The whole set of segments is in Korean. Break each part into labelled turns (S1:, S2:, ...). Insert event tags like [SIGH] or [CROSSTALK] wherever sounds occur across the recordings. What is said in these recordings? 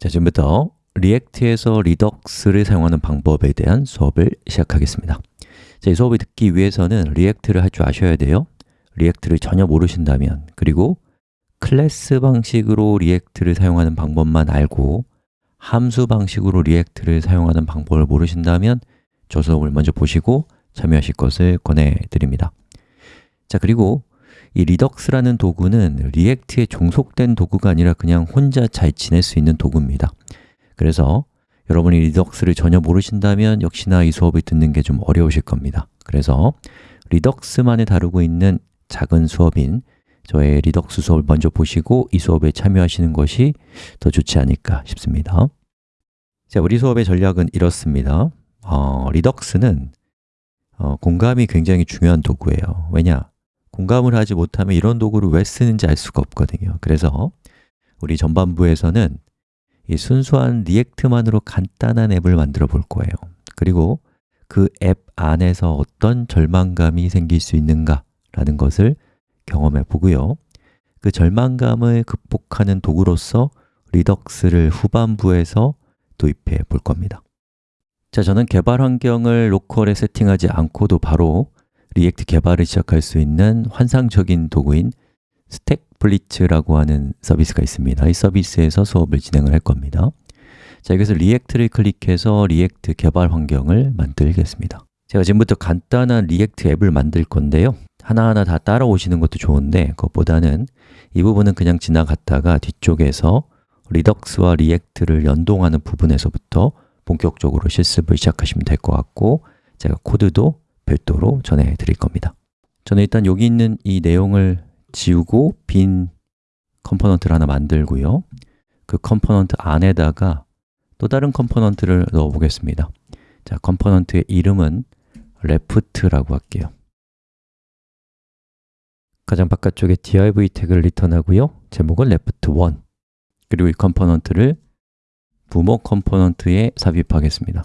S1: 자, 지금부터 React에서 Redux를 사용하는 방법에 대한 수업을 시작하겠습니다. 자, 이 수업을 듣기 위해서는 React를 할 줄 아셔야 돼요. React를 전혀 모르신다면 그리고 클래스 방식으로 React를 사용하는 방법만 알고 함수 방식으로 React를 사용하는 방법을 모르신다면 저 수업을 먼저 보시고 참여하실 것을 권해드립니다. 자, 그리고 이 Redux라는 도구는 React에 종속된 도구가 아니라 그냥 혼자 잘 지낼 수 있는 도구입니다. 그래서 여러분이 Redux를 전혀 모르신다면 역시나 이 수업을 듣는 게 좀 어려우실 겁니다. 그래서 Redux만을 다루고 있는 작은 수업인 저의 Redux 수업을 먼저 보시고 이 수업에 참여하시는 것이 더 좋지 않을까 싶습니다. 자, 우리 수업의 전략은 이렇습니다. 어, Redux는 어, 공감이 굉장히 중요한 도구예요. 왜냐? 공감을 하지 못하면 이런 도구를 왜 쓰는지 알 수가 없거든요. 그래서 우리 전반부에서는 이 순수한 React만으로 간단한 앱을 만들어 볼 거예요. 그리고 그 앱 안에서 어떤 절망감이 생길 수 있는가 라는 것을 경험해 보고요. 그 절망감을 극복하는 도구로서 Redux를 후반부에서 도입해 볼 겁니다. 자, 저는 개발 환경을 local에 세팅하지 않고도 바로 React 개발을 시작할 수 있는 환상적인 도구인 StackBlitz라고 하는 서비스가 있습니다. 이 서비스에서 수업을 진행을 할 겁니다. 자, 여기서 React를 클릭해서 React 개발 환경을 만들겠습니다. 제가 지금부터 간단한 React 앱을 만들 건데요. 하나하나 다 따라오시는 것도 좋은데 그것보다는 이 부분은 그냥 지나갔다가 뒤쪽에서 Redux와 React를 연동하는 부분에서부터 본격적으로 실습을 시작하시면 될 것 같고 제가 코드도 별도로 전해드릴 겁니다. 저는 일단 여기 있는 이 내용을 지우고 빈 component를 하나 만들고요. 그 component 안에다가 또 다른 component를 넣어 보겠습니다. 자, component의 이름은 left라고 할게요. 가장 바깥쪽에 div 태그를 return하고요. 제목은 left1 그리고 이 component를 부모 component에 삽입하겠습니다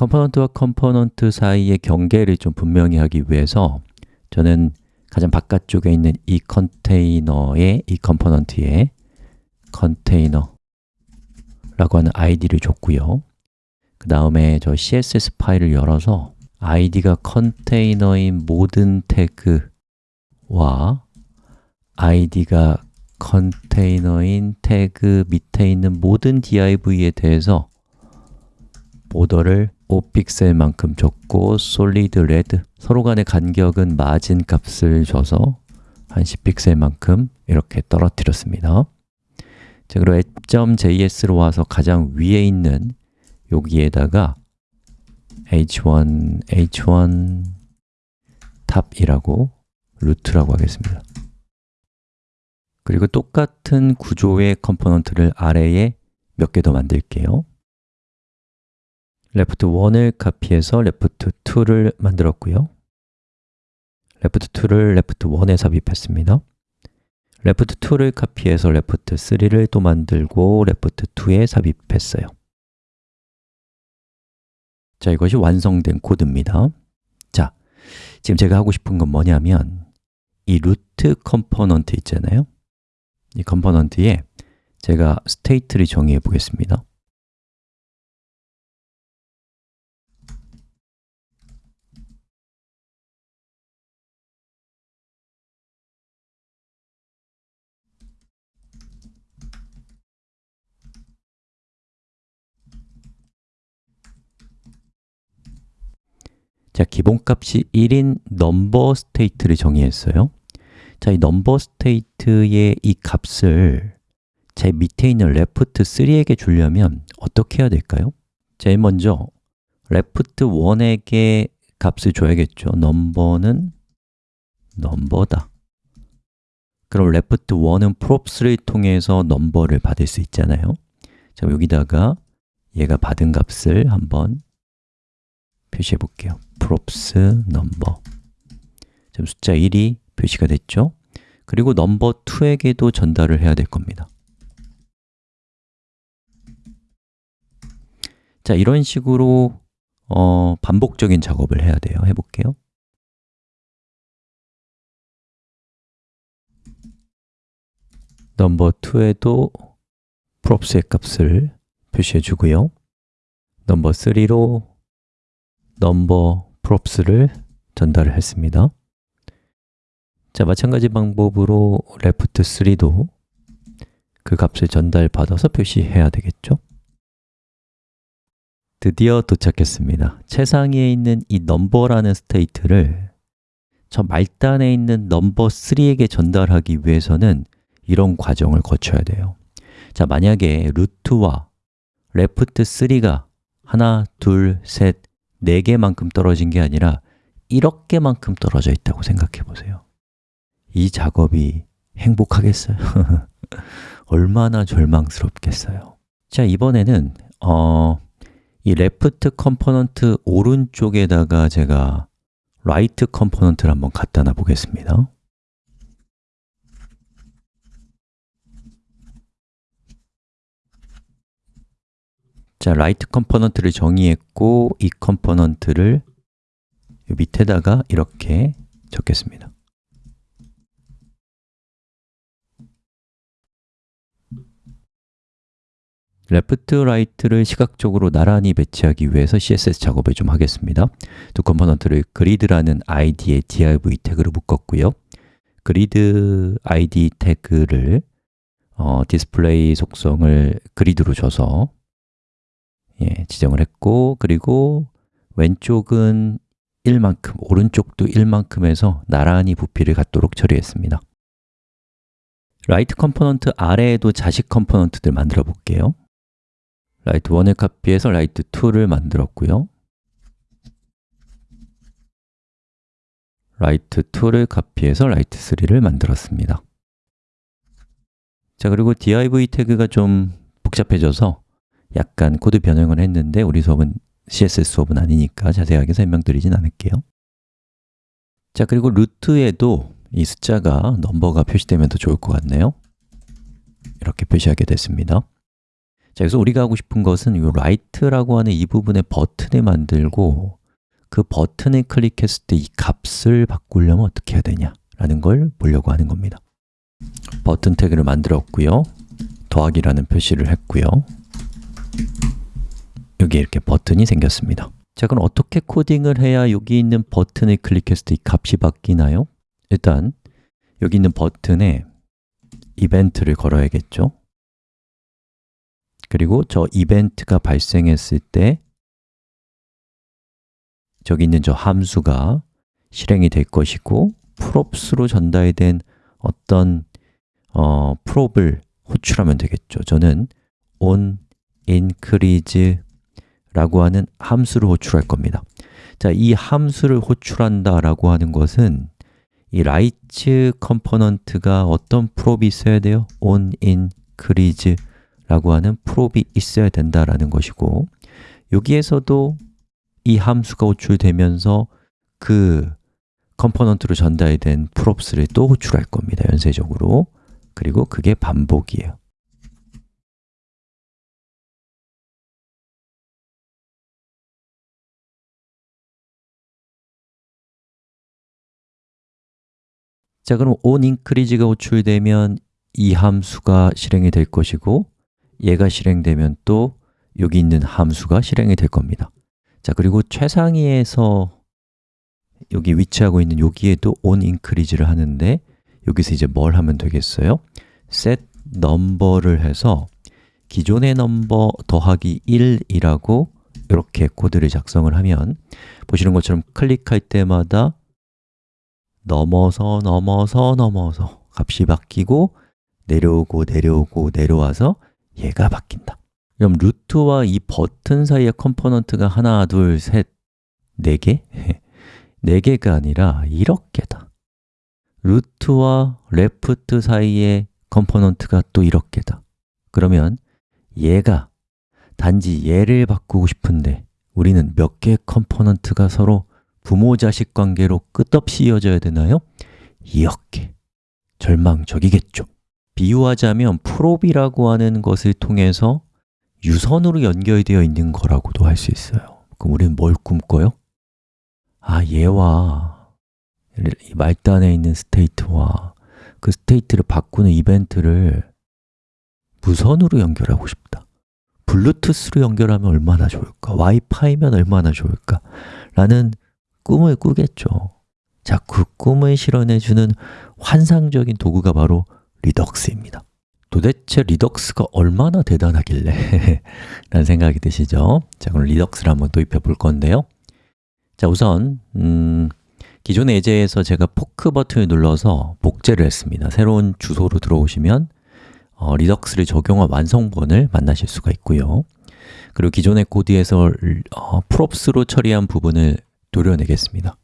S1: component와 component 사이의 경계를 좀 분명히 하기 위해서 저는 가장 바깥쪽에 있는 이 컨테이너의 이 component에 컨테이너라고 하는 id를 줬고요. 그 다음에 저 css 파일을 열어서 id가 컨테이너인 모든 태그와 id가 컨테이너인 태그 밑에 있는 모든 div에 대해서 border를 5픽셀만큼 줬고 solid red 서로 간의 간격은 마진 값을 줘서 한 10픽셀만큼 이렇게 떨어뜨렸습니다. 자, 그리고 app.js로 와서 가장 위에 있는 여기에다가 h1, h1 top이라고 root라고 하겠습니다. 그리고 똑같은 구조의 component를 아래에 몇 개 더 만들게요 left 1을 카피해서 left 2를 만들었고요. left 2를 left 1에 삽입했습니다. left 2를 카피해서 left 3를 또 만들고 left 2에 삽입했어요. 자, 이것이 완성된 코드입니다. 자, 지금 제가 하고 싶은 건 뭐냐면 이 root component 있잖아요. 이 컴포넌트에 제가 스테이트를 정의해 보겠습니다 자, 기본값이 1인 넘버 스테이트를 정의했어요. 자, 이 넘버 스테이트의 이 값을 제 밑에 있는 left 3에게 주려면 어떻게 해야 될까요? 제일 먼저 left 1에게 값을 줘야겠죠. 넘버는 넘버다. 그럼 left 1은 props를 통해서 넘버를 받을 수 있잖아요. 자, 여기다가 얘가 받은 값을 한번 표시해 볼게요 props number 지금 숫자 1이 표시가 됐죠? 그리고 넘버 2에게도 전달을 해야 될 겁니다. 자, 이런 식으로 어, 반복적인 작업을 해야 돼요. 해볼게요. 넘버 2에도 props의 값을 표시해 주고요. number 3로 number props를 전달을 했습니다 자, 마찬가지 방법으로 left 3도 그 값을 전달받아서 표시해야 되겠죠? 드디어 도착했습니다. 최상위에 있는 이 number라는 state를 저 말단에 있는 number 3에게 전달하기 위해서는 이런 과정을 거쳐야 돼요. 자, 만약에 root와 left 3가 하나, 둘, 셋, 네 개만큼 떨어진 게 아니라 1억 개만큼 떨어져 있다고 생각해 보세요. 이 작업이 행복하겠어요? [LAUGHS] 얼마나 절망스럽겠어요? 자, 이번에는 어, 이 left component 오른쪽에다가 제가 right component를 한번 갖다 놔 보겠습니다. 자, right component를 정의했고 이 component를 밑에다가 이렇게 적겠습니다. left, right를 시각적으로 나란히 배치하기 위해서 CSS 작업을 좀 하겠습니다. 두 component를 grid라는 id에 div 태그를 묶었고요. grid id 태그를 어, 디스플레이 속성을 grid로 줘서 예, 지정을 했고 그리고 왼쪽은 1만큼, 오른쪽도 1만큼 해서 나란히 부피를 갖도록 처리했습니다. right component 아래에도 자식 component들 만들어 볼게요. right 1을 카피해서 right 2를 만들었고요. right 2를 카피해서 right 3를 만들었습니다. 자, 그리고 div 태그가 좀 복잡해져서 약간 코드 변형을 했는데 우리 수업은 CSS 수업은 아니니까 자세하게 설명드리진 않을게요. 자, 그리고 root에도 이 숫자가 number가 표시되면 더 좋을 것 같네요. 이렇게 표시하게 됐습니다. 자, 그래서 우리가 하고 싶은 것은 이 right라고 하는 이 부분에 버튼을 만들고 그 버튼을 클릭했을 때 이 값을 바꾸려면 어떻게 해야 되냐 라는 걸 보려고 하는 겁니다. 버튼 태그를 만들었고요. 더하기라는 표시를 했고요. 여기 이렇게 버튼이 생겼습니다. 자, 그럼 어떻게 코딩을 해야 여기 있는 버튼을 클릭했을 때 이 값이 바뀌나요? 일단 여기 있는 버튼에 이벤트를 걸어야겠죠? 그리고 저 이벤트가 발생했을 때 저기 있는 저 함수가 실행이 될 것이고 props로 전달된 어떤 어, prop을 호출하면 되겠죠. 저는 on increase 라고 하는 함수를 호출할 겁니다. 자, 이 함수를 호출한다 라고 하는 것은 이 right component가 어떤 prop이 있어야 돼요? on increase 라고 하는 prop이 있어야 된다라는 것이고 여기에서도 이 함수가 호출되면서 그 component로 전달된 props를 또 호출할 겁니다, 연쇄적으로 그리고 그게 반복이에요 자, 그럼 onIncrease가 호출되면 이 함수가 실행이 될 것이고 얘가 실행되면 또 여기 있는 함수가 실행이 될 겁니다 자, 그리고 최상위에서 여기 위치하고 있는 여기에도 onIncrease를 하는데 여기서 이제 뭘 하면 되겠어요? set number를 해서 기존의 넘버 더하기 1이라고 이렇게 코드를 작성을 하면 보시는 것처럼 클릭할 때마다 넘어서 넘어서 넘어서 값이 바뀌고 내려오고 내려오고 내려와서 얘가 바뀐다. 그럼 root와 이 버튼 사이의 component가 하나, 둘, 셋, 네 개? [LAUGHS] 네 개가 아니라 1억 개다. root와 left 사이의 component가 또 1억 개다. 그러면 얘가 단지 얘를 바꾸고 싶은데 우리는 몇 개의 component가 서로 부모-자식 관계로 끝없이 이어져야 되나요? 이렇게 절망적이겠죠 비유하자면 prop이라고 하는 것을 통해서 유선으로 연결되어 있는 거라고도 할 수 있어요 그럼 우리는 뭘 꿈꿔요? 아, 얘와 이 말단에 있는 state와 그 state를 바꾸는 이벤트를 무선으로 연결하고 싶다 블루투스로 연결하면 얼마나 좋을까? 와이파이면 얼마나 좋을까? 라는 꿈을 꾸겠죠. 자, 그 꿈을 실현해주는 환상적인 도구가 바로 Redux입니다. 도대체 Redux가 얼마나 대단하길래 [LAUGHS] 라는 생각이 드시죠? 자, 그럼 Redux를 한번 도입해 볼 건데요. 자, 우선 음, 기존의 예제에서 제가 포크 버튼을 눌러서 복제를 했습니다. 새로운 주소로 들어오시면 어, Redux를 적용한 완성본을 만나실 수가 있고요. 그리고 기존의 코드에서 어, 프롭스로 처리한 부분을 도려내겠습니다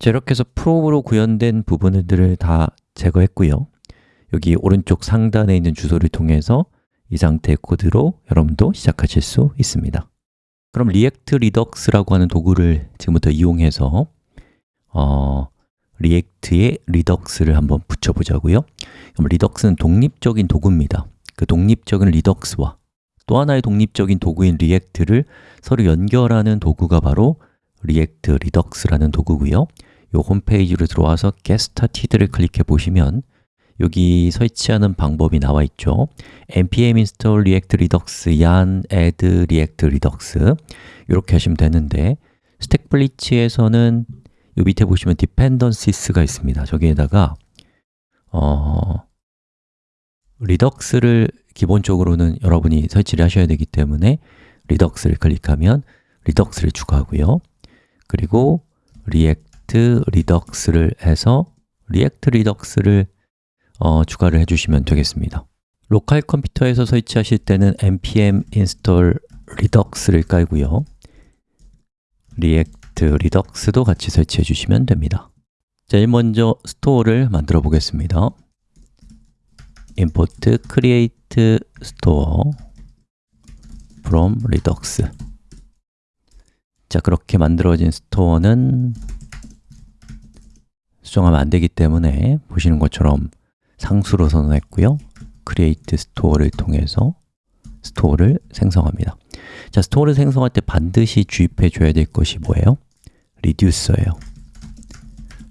S1: 자, 이렇게 해서 props로 구현된 부분들을 다 제거했고요. 여기 오른쪽 상단에 있는 주소를 통해서 이 상태의 코드로 여러분도 시작하실 수 있습니다. 그럼 React Redux라고 하는 도구를 지금부터 이용해서 어, React에 Redux를 한번 붙여보자고요. 그럼 Redux는 독립적인 도구입니다. 그 독립적인 Redux와 또 하나의 독립적인 도구인 React를 서로 연결하는 도구가 바로 React Redux라는 도구고요 이 홈페이지로 들어와서 Started를 클릭해 보시면 여기 설치하는 방법이 나와 있죠. npm install react redux yarn add react redux 이렇게 하시면 되는데 StackBlitz에서는 이 밑에 보시면 dependencies가 있습니다. 저기에다가 어, Redux를 기본적으로는 여러분이 설치를 하셔야 되기 때문에 Redux를 클릭하면 Redux를 추가하고요. 그리고 react React Redux를 해서 React Redux를 어, 추가를 해주시면 되겠습니다. 로컬 컴퓨터에서 설치하실 때는 npm install redux를 깔고요. React Redux도 같이 설치해 주시면 됩니다. 제일 먼저 store를 만들어 보겠습니다. Import create store from redux 자, 그렇게 만들어진 store는 수정하면 안 되기 때문에 보시는 것처럼 상수로 선언했고요. Create store를 통해서 store를 생성합니다. 자, store를 생성할 때 반드시 주입해 줘야 될 것이 뭐예요? reducer예요.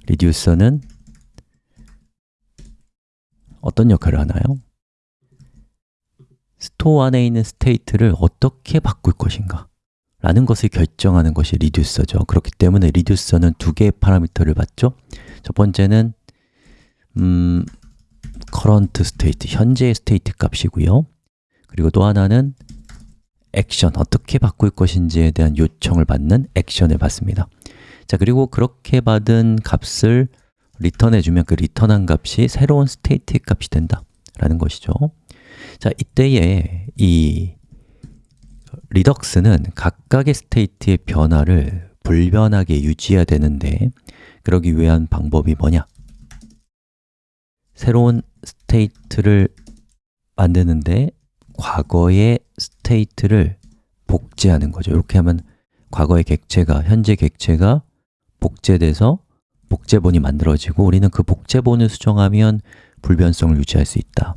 S1: Reducer는 어떤 역할을 하나요? store 안에 있는 state를 어떻게 바꿀 것인가? 라는 것을 결정하는 것이 reducer죠. 그렇기 때문에 reducer는 두 개의 파라미터를 받죠 첫 번째는 음, current state, 현재의 state 값이고요. 그리고 또 하나는 액션, 어떻게 바꿀 것인지에 대한 요청을 받는 액션을 받습니다. 자, 그리고 그렇게 받은 값을 리턴해 주면 그 리턴한 값이 새로운 state의 값이 된다 라는 것이죠. 자, 이때에 이 Redux는 각각의 state의 변화를 불변하게 유지해야 되는데 그러기 위한 방법이 뭐냐? 새로운 state를 만드는데 과거의 state를 복제하는 거죠. 이렇게 하면 과거의 객체가, 현재 객체가 복제돼서 복제본이 만들어지고 우리는 그 복제본을 수정하면 불변성을 유지할 수 있다.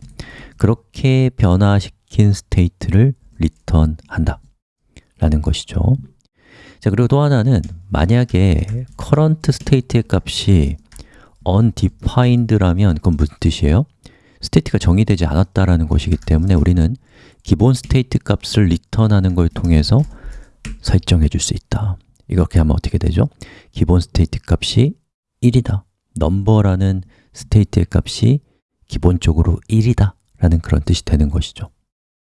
S1: 그렇게 변화시킨 state를 리턴한다. 라는 것이죠 자 그리고 또 하나는 만약에 current state의 값이 undefined라면 그건 무슨 뜻이에요? state가 정의되지 않았다라는 것이기 때문에 우리는 기본 state 값을 리턴하는 걸 통해서 설정해 줄 수 있다. 이렇게 하면 어떻게 되죠? 기본 state 값이 1이다. number라는 state의 값이 기본적으로 1이다 라는 그런 뜻이 되는 것이죠.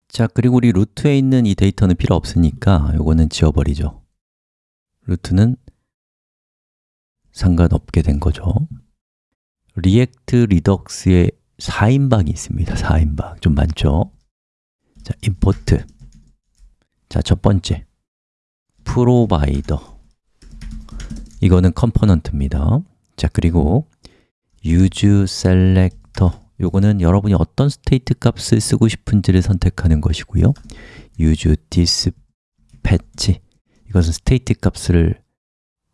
S1: 자, 그리고 우리 루트에 있는 이 데이터는 필요 없으니까 이거는 지워버리죠 루트는 상관없게 된 거죠. React Redux에 4인방이 있습니다. 4인방, 좀 많죠? 자, import. 자, 첫 번째. Provider. 이거는 component입니다. 자, 그리고 useSelector. 요거는 여러분이 어떤 state 값을 쓰고 싶은지를 선택하는 것이고요. useDispatch 이것은 state 값을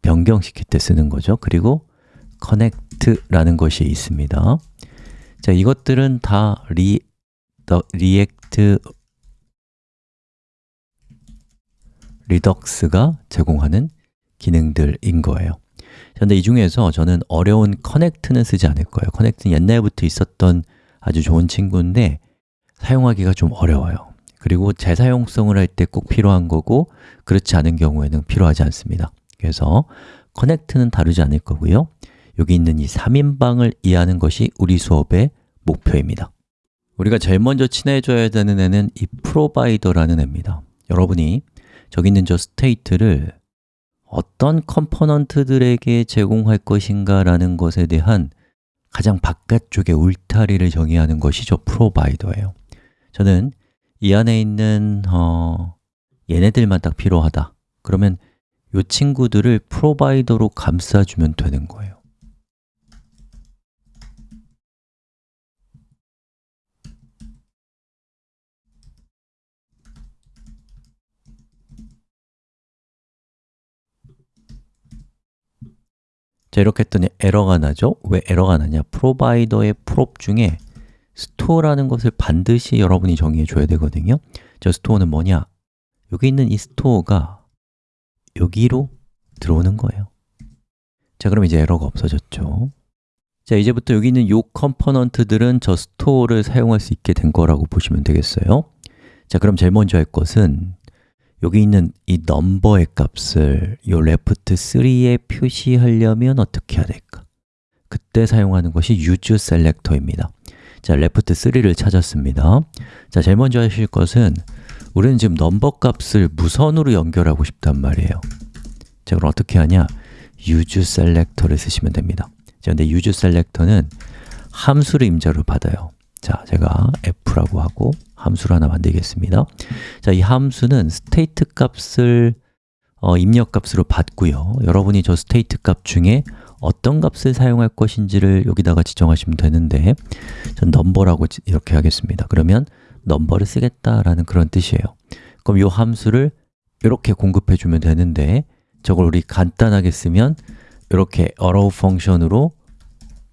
S1: 변경시킬 때 쓰는 거죠. 그리고 connect라는 것이 있습니다. 자, 이것들은 다 리, 더, React Redux가 제공하는 기능들인 거예요. 그런데 이 중에서 저는 어려운 connect는 쓰지 않을 거예요. connect는 옛날부터 있었던 아주 좋은 친구인데 사용하기가 좀 어려워요. 그리고 재사용성을 할 때 꼭 필요한 거고 그렇지 않은 경우에는 필요하지 않습니다. 그래서 connect는 다루지 않을 거고요. 여기 있는 이 3인방을 이해하는 것이 우리 수업의 목표입니다. 우리가 제일 먼저 친해져야 되는 애는 이 provider라는 애입니다. 여러분이 저기 있는 저 state를 어떤 컴포넌트들에게 제공할 것인가 라는 것에 대한 가장 바깥쪽의 울타리를 정의하는 것이 저 provider예요. 저는 이 안에 있는 어, 얘네들만 딱 필요하다. 그러면 이 친구들을 Provider로 감싸주면 되는 거예요. 자, 이렇게 했더니 에러가 나죠? 왜 에러가 나냐? Provider의 prop 중에 store라는 것을 반드시 여러분이 정의해 줘야 되거든요. 저 스토어는 뭐냐? 여기 있는 이 스토어가 여기로 들어오는 거예요. 자, 그럼 이제 에러가 없어졌죠. 자, 이제부터 여기 있는 이 컴포넌트들은 저 스토어를 사용할 수 있게 된 거라고 보시면 되겠어요. 자, 그럼 제일 먼저 할 것은 여기 있는 이 넘버의 값을 이 left 3에 표시하려면 어떻게 해야 될까? 그때 사용하는 것이 use selector입니다 자, left 3를 찾았습니다. 자, 제일 먼저 하실 것은 우리는 지금 넘버 값을 무선으로 연결하고 싶단 말이에요. 자, 그럼 어떻게 하냐? use selector를 쓰시면 됩니다. 자, 근데 use selector는 함수를 임자로 받아요. 자, 제가 f라고 하고 함수를 하나 만들겠습니다. 자, 이 함수는 state 값을 어, 입력 값으로 받고요. 여러분이 저 state 값 중에 어떤 값을 사용할 것인지를 여기다가 지정하시면 되는데 전 number라고 이렇게 하겠습니다. 그러면 number를 쓰겠다라는 그런 뜻이에요. 그럼 이 함수를 이렇게 공급해 주면 되는데 저걸 우리 간단하게 쓰면 이렇게 arrow 펑션으로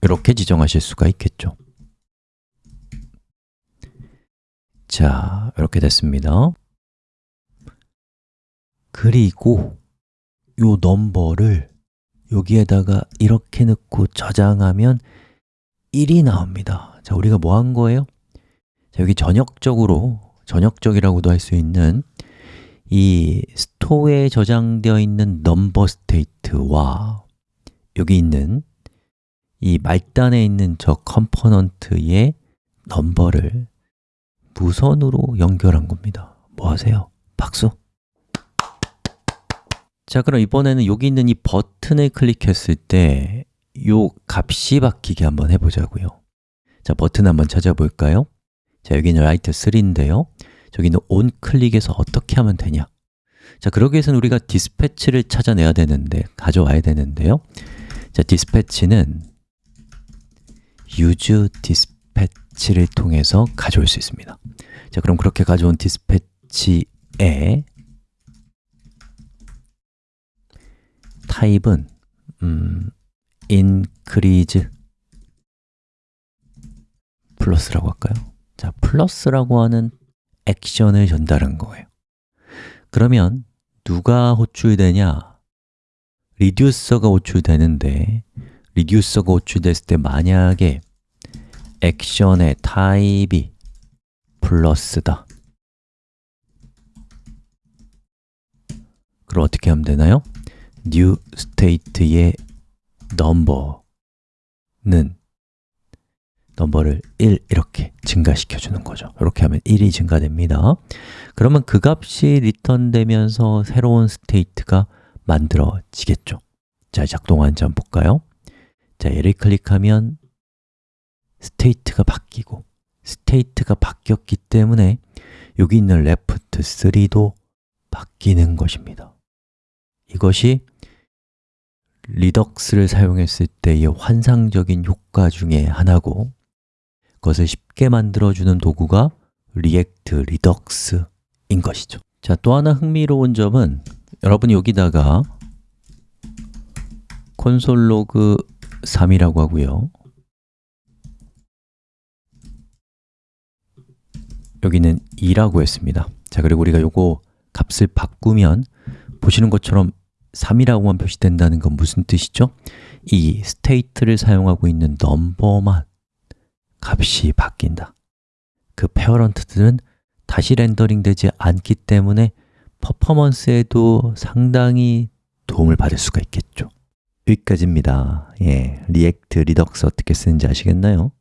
S1: 이렇게 지정하실 수가 있겠죠. 자, 이렇게 됐습니다. 그리고 이 넘버를 여기에다가 이렇게 넣고 저장하면 1이 나옵니다 자, 우리가 뭐 한 거예요? 자, 여기 전역적으로, 전역적이라고도 할 수 있는 이 스토어에 저장되어 있는 넘버 스테이트와 여기 있는 이 말단에 있는 저 컴포넌트의 넘버를 무선으로 연결한 겁니다 뭐 하세요? 박수! 자, 그럼 이번에는 여기 있는 이 버튼을 클릭했을 때이 값이 바뀌게 한번 해보자고요 자, 버튼 한번 찾아볼까요? 자, 여기는 라이트 3인데요 저기는 온 클릭해서 어떻게 하면 되냐? 자, 그러기 위해서는 우리가 디스패치를 찾아내야 되는데, 가져와야 되는데요 자, 디스패치는 use dispatch를 통해서 가져올 수 있습니다 자, 그럼 그렇게 가져온 디스패치에 타입은 음, increase 플러스라고 할까요? 자, 플러스라고 하는 액션을 전달한 거예요 그러면 누가 호출되냐? 리듀서가 호출되는데 리듀서가 호출됐을 때 만약에 액션의 타입이 플러스다 그럼 어떻게 하면 되나요? New state의 number는 넘버를 1 이렇게 증가시켜 주는 거죠. 이렇게 하면 1이 증가됩니다. 그러면 그 값이 리턴되면서 새로운 스테이트가 만들어지겠죠. 자, 작동하는지 한번 볼까요? 자, 얘를 클릭하면 스테이트가 바뀌고 스테이트가 바뀌었기 때문에 여기 있는 left 3도 바뀌는 것입니다. 이것이 리덕스를 사용했을 때의 환상적인 효과 중에 하나고 그것을 쉽게 만들어주는 도구가 리액트 리덕스인 것이죠 자, 또 하나 흥미로운 점은 여러분이 여기다가 콘솔 로그 3이라고 하고요. 여기는 2라고 했습니다. 자, 그리고 우리가 요거 값을 바꾸면 보시는 것처럼 3이라고만 표시된다는 건 무슨 뜻이죠? 이 state를 사용하고 있는 넘버만 값이 바뀐다. 그 페어런트들은 다시 렌더링 되지 않기 때문에 퍼포먼스에도 상당히 도움을 받을 수가 있겠죠. 여기까지입니다. 예, 리액트, 리덕스 어떻게 쓰는지 아시겠나요?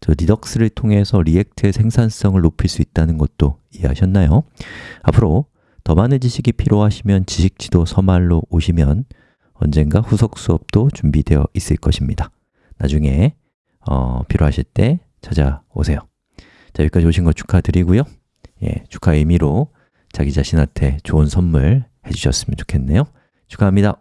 S1: 저 리덕스를 통해서 리액트의 생산성을 높일 수 있다는 것도 이해하셨나요? 앞으로 더 많은 지식이 필요하시면 지식지도 서말로 오시면 언젠가 후속 수업도 준비되어 있을 것입니다. 나중에 어, 필요하실 때 찾아오세요. 자, 여기까지 오신 거 축하드리고요. 예, 축하 의미로 자기 자신한테 좋은 선물 해주셨으면 좋겠네요. 축하합니다.